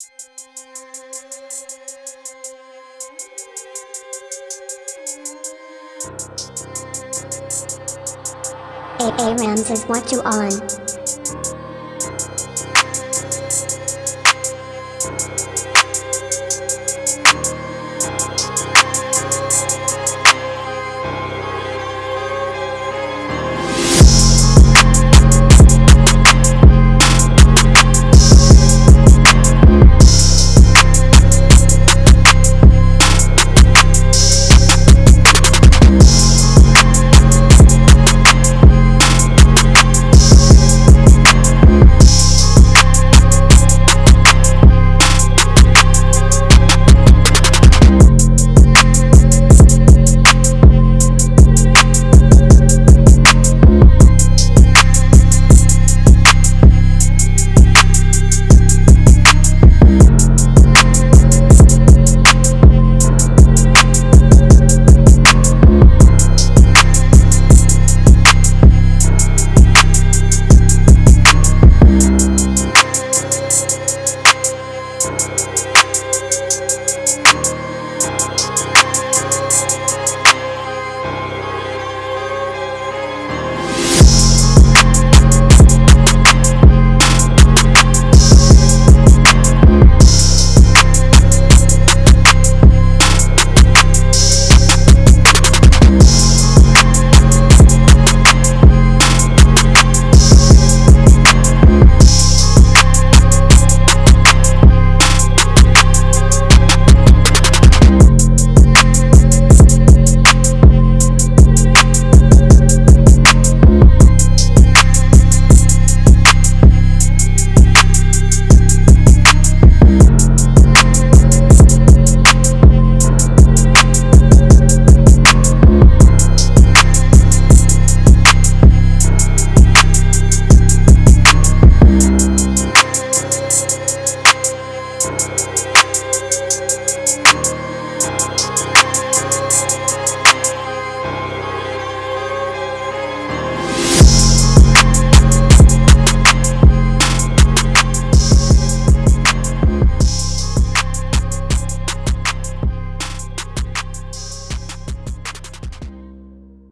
A A Rams is what you on.